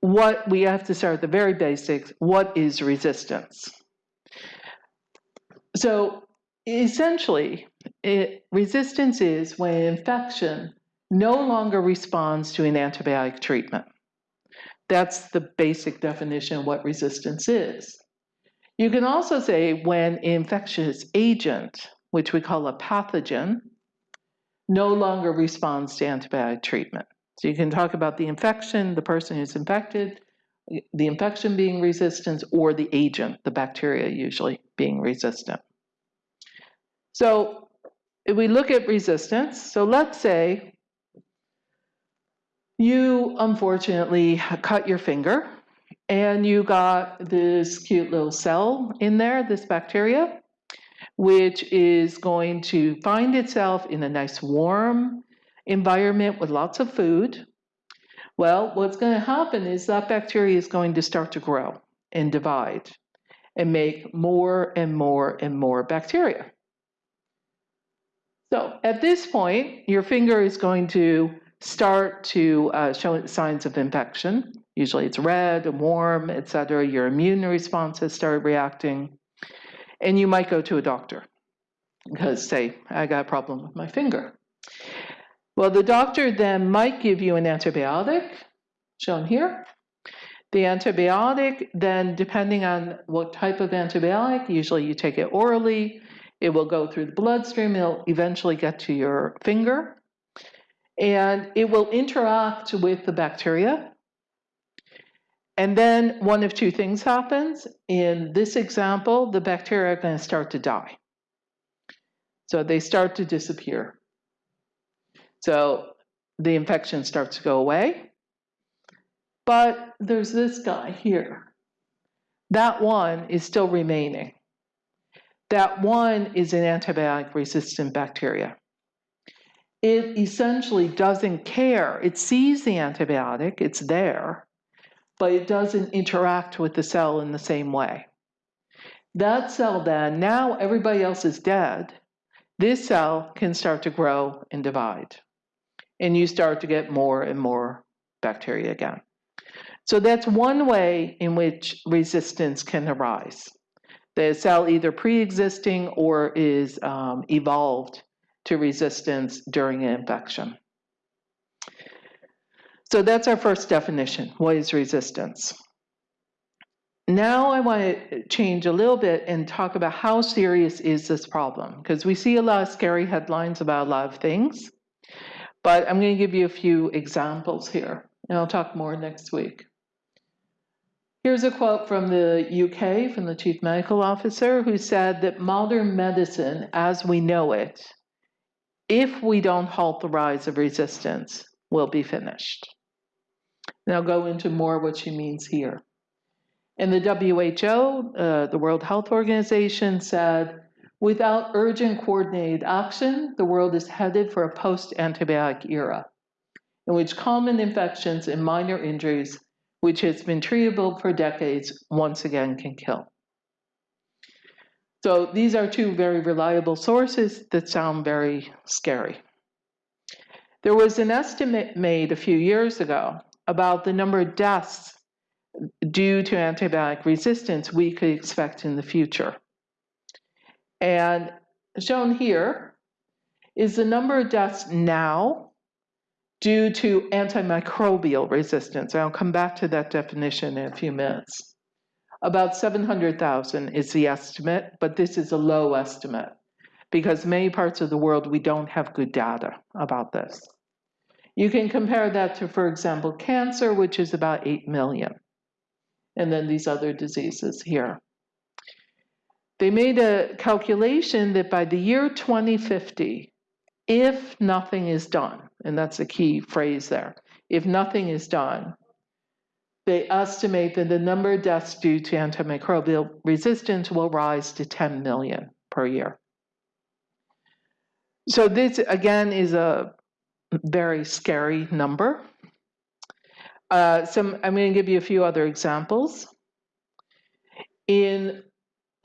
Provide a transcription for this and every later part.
what we have to start at the very basics. What is resistance? So essentially, it, resistance is when an infection no longer responds to an antibiotic treatment. That's the basic definition of what resistance is. You can also say when infectious agent, which we call a pathogen, no longer responds to antibiotic treatment. So you can talk about the infection, the person who's infected, the infection being resistant, or the agent, the bacteria usually being resistant. So if we look at resistance, so let's say you unfortunately cut your finger and you got this cute little cell in there, this bacteria, which is going to find itself in a nice warm environment with lots of food. Well, what's going to happen is that bacteria is going to start to grow and divide and make more and more and more bacteria. So at this point, your finger is going to start to uh, show signs of infection. Usually it's red and warm, etc. Your immune response has started reacting. And you might go to a doctor because, say, I got a problem with my finger. Well, the doctor then might give you an antibiotic, shown here. The antibiotic, then depending on what type of antibiotic, usually you take it orally, it will go through the bloodstream, it'll eventually get to your finger and it will interact with the bacteria. And then one of two things happens. In this example, the bacteria are going to start to die. So they start to disappear. So the infection starts to go away. But there's this guy here. That one is still remaining. That one is an antibiotic resistant bacteria it essentially doesn't care. It sees the antibiotic, it's there, but it doesn't interact with the cell in the same way. That cell then, now everybody else is dead, this cell can start to grow and divide. And you start to get more and more bacteria again. So that's one way in which resistance can arise. The cell either pre-existing or is um, evolved to resistance during an infection. So that's our first definition. What is resistance? Now I want to change a little bit and talk about how serious is this problem because we see a lot of scary headlines about a lot of things. But I'm going to give you a few examples here and I'll talk more next week. Here's a quote from the UK, from the chief medical officer, who said that modern medicine as we know it if we don't halt the rise of resistance, will be finished. And I'll go into more what she means here. And the WHO, uh, the World Health Organization, said without urgent coordinated action, the world is headed for a post antibiotic era in which common infections and minor injuries, which has been treatable for decades, once again can kill. So these are two very reliable sources that sound very scary. There was an estimate made a few years ago about the number of deaths due to antibiotic resistance we could expect in the future. And shown here is the number of deaths now due to antimicrobial resistance. I'll come back to that definition in a few minutes. About 700,000 is the estimate, but this is a low estimate because many parts of the world we don't have good data about this. You can compare that to, for example, cancer, which is about 8 million, and then these other diseases here. They made a calculation that by the year 2050, if nothing is done, and that's a key phrase there, if nothing is done, they estimate that the number of deaths due to antimicrobial resistance will rise to 10 million per year. So this, again, is a very scary number. Uh, I'm going to give you a few other examples. In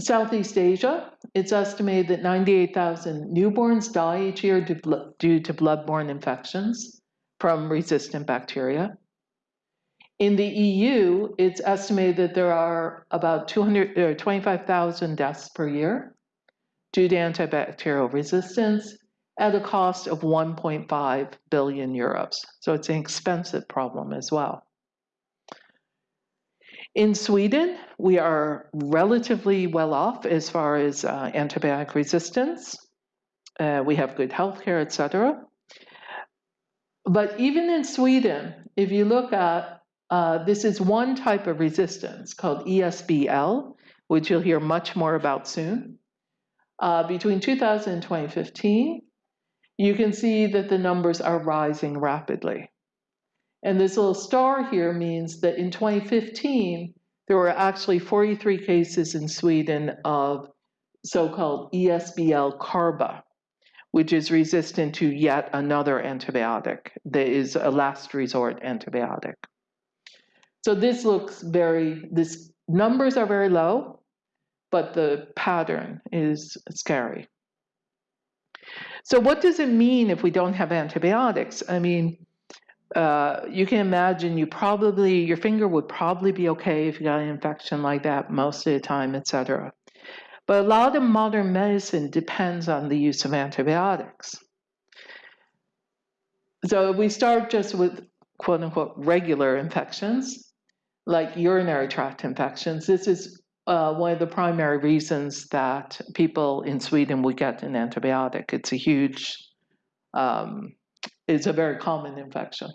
Southeast Asia, it's estimated that 98,000 newborns die each year due to bloodborne infections from resistant bacteria. In the EU, it's estimated that there are about uh, 25,000 deaths per year due to antibacterial resistance at a cost of 1.5 billion euros. So it's an expensive problem as well. In Sweden, we are relatively well off as far as uh, antibiotic resistance. Uh, we have good healthcare, etc. But even in Sweden, if you look at uh, this is one type of resistance called ESBL, which you'll hear much more about soon. Uh, between 2000 and 2015, you can see that the numbers are rising rapidly. And this little star here means that in 2015, there were actually 43 cases in Sweden of so-called ESBL carba, which is resistant to yet another antibiotic that is a last resort antibiotic. So this looks very, this numbers are very low, but the pattern is scary. So what does it mean if we don't have antibiotics? I mean, uh, you can imagine you probably, your finger would probably be okay if you got an infection like that most of the time, etc. But a lot of modern medicine depends on the use of antibiotics. So we start just with quote unquote regular infections, like urinary tract infections. This is uh, one of the primary reasons that people in Sweden would get an antibiotic. It's a huge, um, it's a very common infection.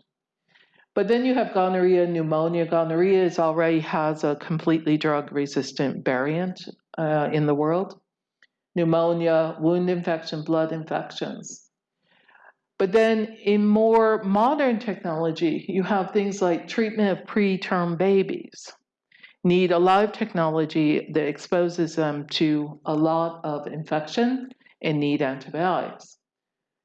But then you have gonorrhea, pneumonia. Gonorrhea is already has a completely drug-resistant variant uh, in the world. Pneumonia, wound infection, blood infections. But then in more modern technology, you have things like treatment of preterm babies need a lot of technology that exposes them to a lot of infection and need antibiotics.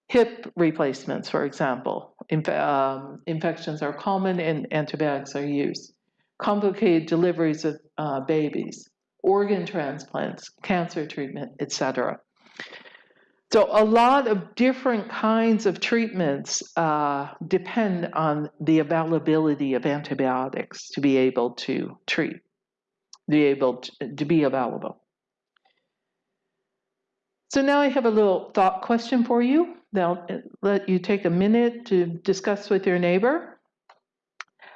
Hip replacements, for example, Inf um, infections are common and antibiotics are used. Complicated deliveries of uh, babies, organ transplants, cancer treatment, etc. So a lot of different kinds of treatments uh, depend on the availability of antibiotics to be able to treat be able to, to be available. So now I have a little thought question for you. They'll uh, let you take a minute to discuss with your neighbor.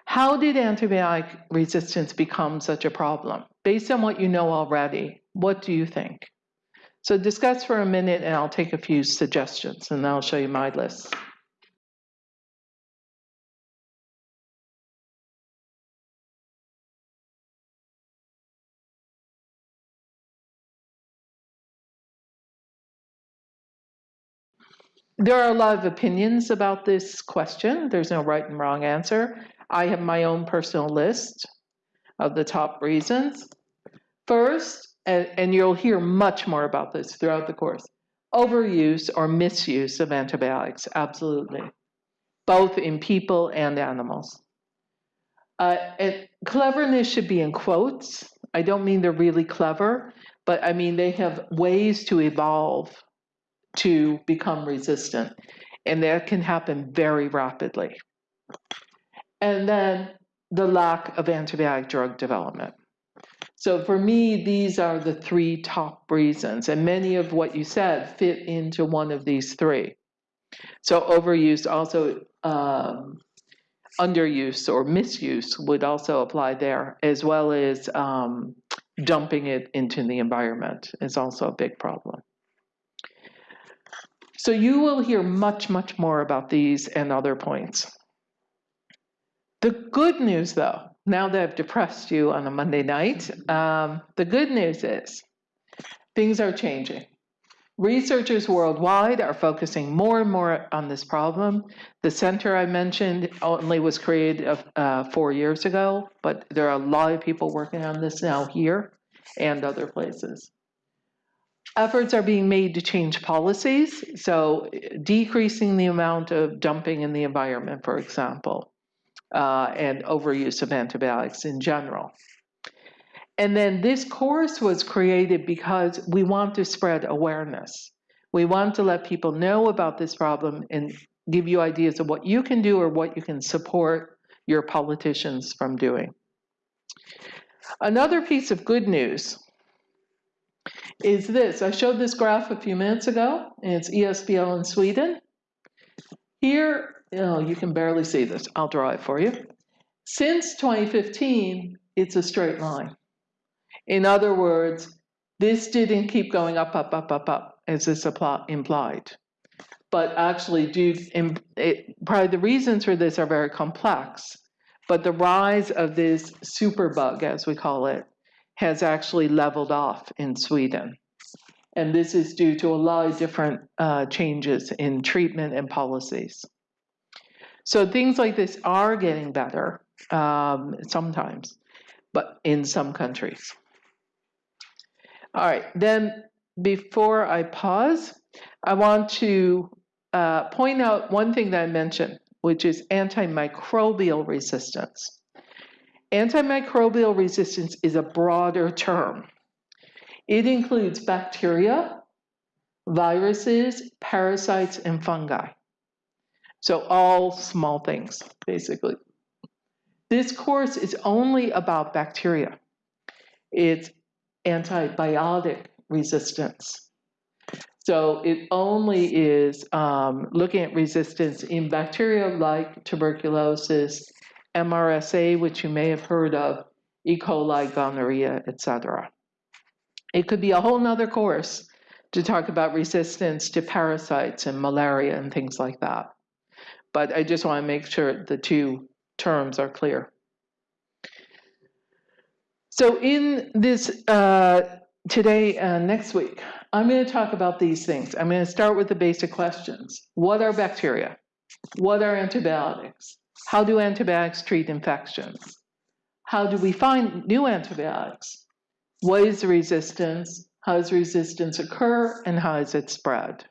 How did antibiotic resistance become such a problem? Based on what you know already, what do you think? So discuss for a minute and I'll take a few suggestions and I'll show you my list. There are a lot of opinions about this question. There's no right and wrong answer. I have my own personal list of the top reasons. First, and, and you'll hear much more about this throughout the course, overuse or misuse of antibiotics, absolutely, both in people and animals. Uh, and cleverness should be in quotes. I don't mean they're really clever, but I mean they have ways to evolve to become resistant. And that can happen very rapidly. And then the lack of antibiotic drug development. So for me, these are the three top reasons, and many of what you said fit into one of these three. So overuse also um, underuse or misuse would also apply there, as well as um, dumping it into the environment is also a big problem. So you will hear much, much more about these and other points. The good news, though, now that I've depressed you on a Monday night, um, the good news is things are changing. Researchers worldwide are focusing more and more on this problem. The center I mentioned only was created uh, four years ago, but there are a lot of people working on this now here and other places. Efforts are being made to change policies, so decreasing the amount of dumping in the environment, for example, uh, and overuse of antibiotics in general. And then this course was created because we want to spread awareness. We want to let people know about this problem and give you ideas of what you can do or what you can support your politicians from doing. Another piece of good news is this. I showed this graph a few minutes ago, and it's ESBL in Sweden. Here, oh, you can barely see this. I'll draw it for you. Since 2015, it's a straight line. In other words, this didn't keep going up, up, up, up, up, as this implied. But actually, due, it, probably the reasons for this are very complex. But the rise of this superbug, as we call it, has actually leveled off in Sweden. And this is due to a lot of different uh, changes in treatment and policies. So things like this are getting better um, sometimes, but in some countries. All right, then before I pause, I want to uh, point out one thing that I mentioned, which is antimicrobial resistance. Antimicrobial resistance is a broader term. It includes bacteria, viruses, parasites, and fungi. So all small things, basically. This course is only about bacteria. It's antibiotic resistance. So it only is um, looking at resistance in bacteria like tuberculosis, MRSA, which you may have heard of, E. coli, gonorrhea, etc. It could be a whole nother course to talk about resistance to parasites and malaria and things like that. But I just want to make sure the two terms are clear. So in this uh, today and next week, I'm going to talk about these things. I'm going to start with the basic questions. What are bacteria? What are antibiotics? How do antibiotics treat infections? How do we find new antibiotics? What is resistance? How does resistance occur? And how is it spread?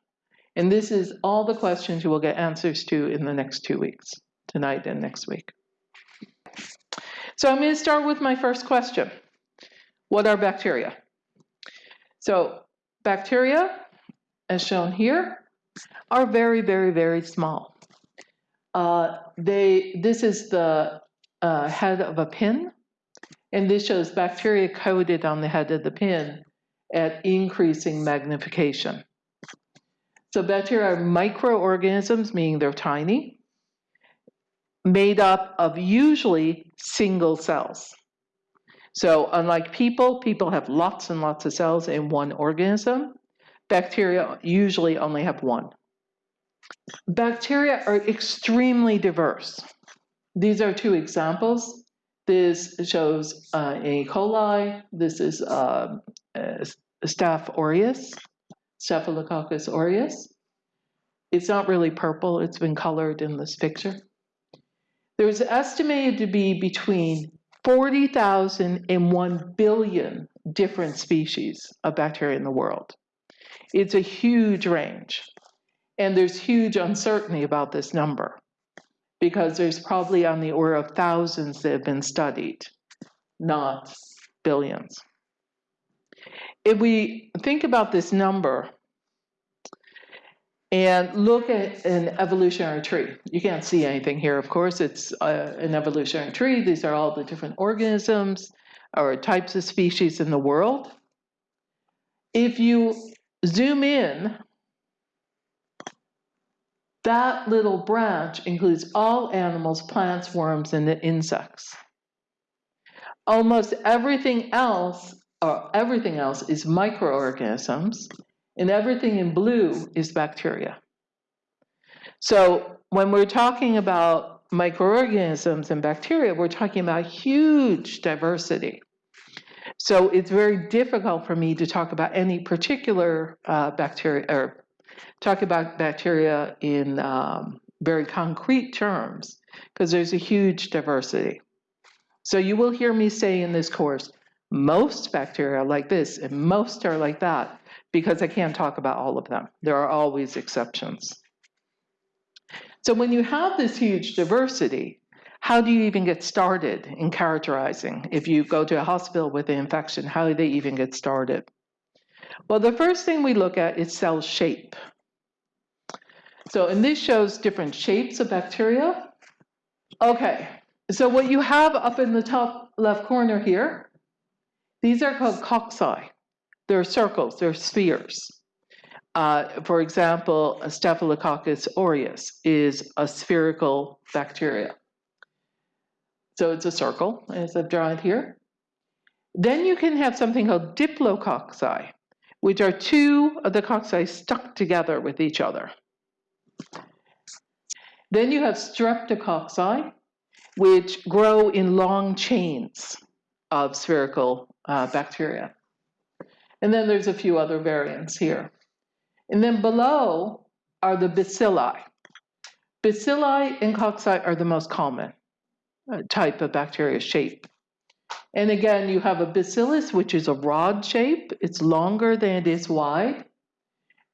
And this is all the questions you will get answers to in the next two weeks, tonight and next week. So I'm going to start with my first question. What are bacteria? So bacteria, as shown here, are very, very, very small. Uh, they, this is the uh, head of a pin, and this shows bacteria coated on the head of the pin at increasing magnification. So bacteria are microorganisms, meaning they're tiny, made up of usually single cells. So unlike people, people have lots and lots of cells in one organism. Bacteria usually only have one. Bacteria are extremely diverse. These are two examples. This shows uh, E. coli. This is uh, Staph aureus, Staphylococcus aureus. It's not really purple. It's been colored in this picture. There's estimated to be between 40,000 and 1 billion different species of bacteria in the world. It's a huge range. And there's huge uncertainty about this number because there's probably on the order of thousands that have been studied, not billions. If we think about this number and look at an evolutionary tree, you can't see anything here, of course, it's uh, an evolutionary tree. These are all the different organisms or types of species in the world. If you zoom in that little branch includes all animals, plants, worms, and the insects. Almost everything else, or everything else, is microorganisms, and everything in blue is bacteria. So when we're talking about microorganisms and bacteria, we're talking about huge diversity. So it's very difficult for me to talk about any particular uh, bacteria or talk about bacteria in um, very concrete terms because there's a huge diversity. So you will hear me say in this course, most bacteria are like this and most are like that because I can't talk about all of them. There are always exceptions. So when you have this huge diversity, how do you even get started in characterizing? If you go to a hospital with an infection, how do they even get started? Well, the first thing we look at is cell shape. So, and this shows different shapes of bacteria. Okay, So what you have up in the top left corner here, these are called cocci. They're circles, they're spheres. Uh, for example, Staphylococcus aureus is a spherical bacteria. So it's a circle, as I've drawn it here. Then you can have something called diplococci, which are two of the cocci stuck together with each other. Then you have streptococci, which grow in long chains of spherical uh, bacteria. And then there's a few other variants here. And then below are the bacilli. Bacilli and cocci are the most common uh, type of bacteria shape. And again, you have a bacillus, which is a rod shape. It's longer than it is wide.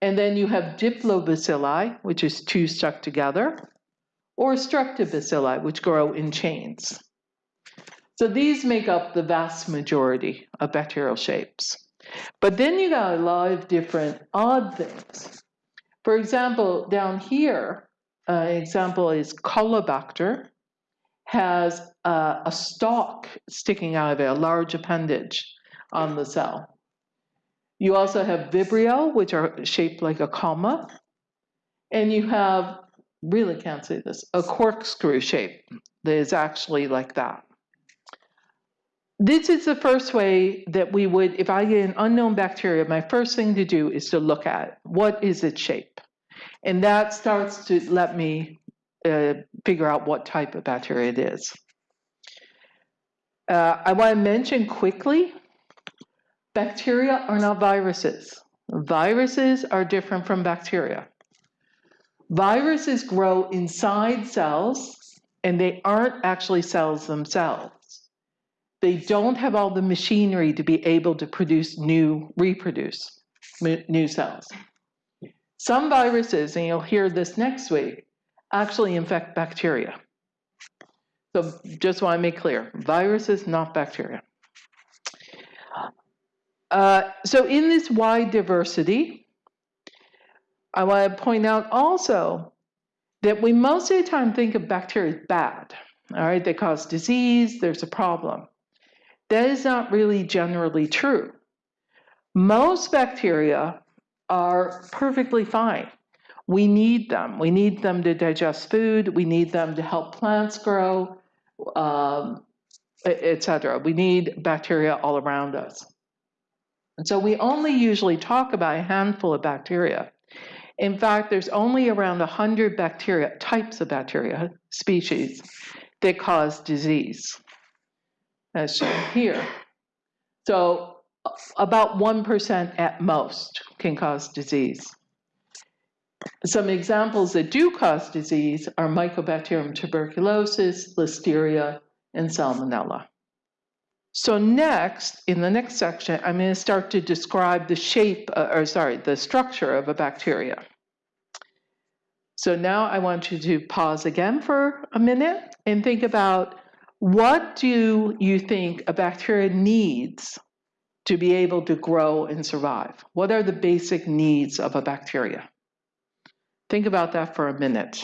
And then you have diplobacilli, which is two stuck together or streptobacilli, which grow in chains. So these make up the vast majority of bacterial shapes. But then you got a lot of different odd things. For example, down here, uh, an example is Caulobacter has uh, a stalk sticking out of it, a large appendage on the cell. You also have Vibrio, which are shaped like a comma. And you have really can't say this, a corkscrew shape that is actually like that. This is the first way that we would, if I get an unknown bacteria, my first thing to do is to look at. What is its shape? And that starts to let me uh, figure out what type of bacteria it is. Uh, I want to mention quickly, bacteria are not viruses. Viruses are different from bacteria. Viruses grow inside cells and they aren't actually cells themselves. They don't have all the machinery to be able to produce new, reproduce new cells. Some viruses, and you'll hear this next week, actually infect bacteria. So just want to make clear, viruses, not bacteria. Uh, so in this wide diversity, I want to point out also that we most of the time think of bacteria as bad. All right, they cause disease, there's a problem. That is not really generally true. Most bacteria are perfectly fine. We need them. We need them to digest food. We need them to help plants grow, um, etc. We need bacteria all around us. And so we only usually talk about a handful of bacteria in fact, there's only around 100 bacteria, types of bacteria, species, that cause disease, as shown here. So about 1% at most can cause disease. Some examples that do cause disease are Mycobacterium tuberculosis, Listeria, and Salmonella. So next, in the next section, I'm going to start to describe the shape, uh, or sorry, the structure of a bacteria. So now I want you to pause again for a minute and think about what do you think a bacteria needs to be able to grow and survive? What are the basic needs of a bacteria? Think about that for a minute.